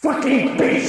fucking bitch!